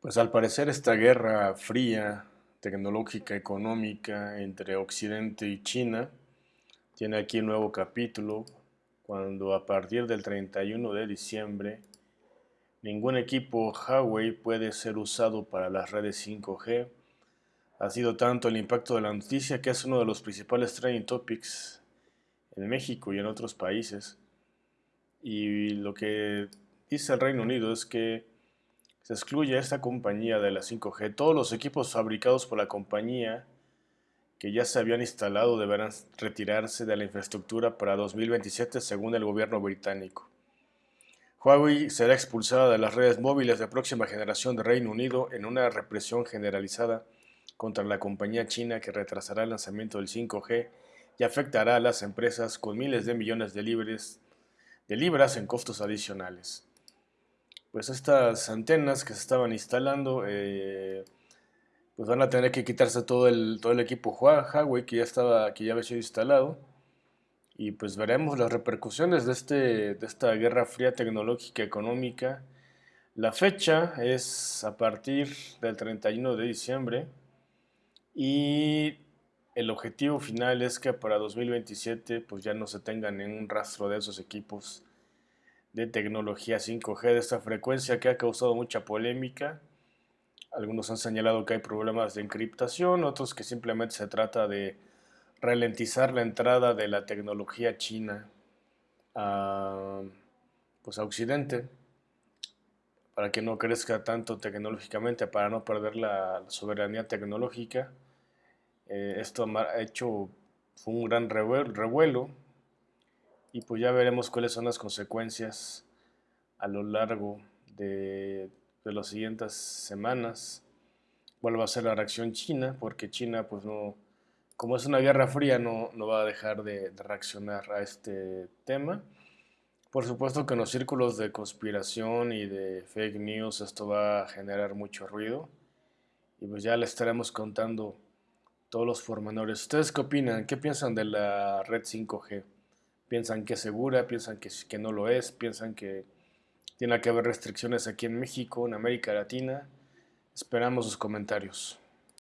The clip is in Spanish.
Pues al parecer esta guerra fría, tecnológica, económica entre Occidente y China tiene aquí un nuevo capítulo cuando a partir del 31 de diciembre ningún equipo Huawei puede ser usado para las redes 5G. Ha sido tanto el impacto de la noticia que es uno de los principales trending topics en México y en otros países. Y lo que dice el Reino Unido es que se excluye a esta compañía de la 5G. Todos los equipos fabricados por la compañía que ya se habían instalado deberán retirarse de la infraestructura para 2027 según el gobierno británico. Huawei será expulsada de las redes móviles de próxima generación de Reino Unido en una represión generalizada contra la compañía china que retrasará el lanzamiento del 5G y afectará a las empresas con miles de millones de, libras en costos adicionales pues estas antenas que se estaban instalando, eh, pues van a tener que quitarse todo el, todo el equipo Huawei que ya, estaba, que ya había sido instalado. Y pues veremos las repercusiones de, este, de esta guerra fría tecnológica económica. La fecha es a partir del 31 de diciembre y el objetivo final es que para 2027 pues ya no se tengan un rastro de esos equipos de tecnología 5G de esta frecuencia que ha causado mucha polémica. Algunos han señalado que hay problemas de encriptación, otros que simplemente se trata de ralentizar la entrada de la tecnología china a, pues a Occidente para que no crezca tanto tecnológicamente, para no perder la soberanía tecnológica. Eh, esto ha hecho un gran revuelo y pues ya veremos cuáles son las consecuencias a lo largo de, las siguientes semanas. ¿Cuál va a ser la reacción china? Porque China, pues no, como es una guerra fría, no, no va a dejar de, de reaccionar a este tema. Por supuesto que en los círculos de conspiración y de fake news esto va a generar mucho ruido. Y pues ya le estaremos contando todos los pormenores. ¿Ustedes qué opinan? ¿Qué piensan de la red 5G? Piensan que es segura, piensan que, que no lo es, piensan que tiene que haber restricciones aquí en México, en América Latina. Esperamos sus comentarios.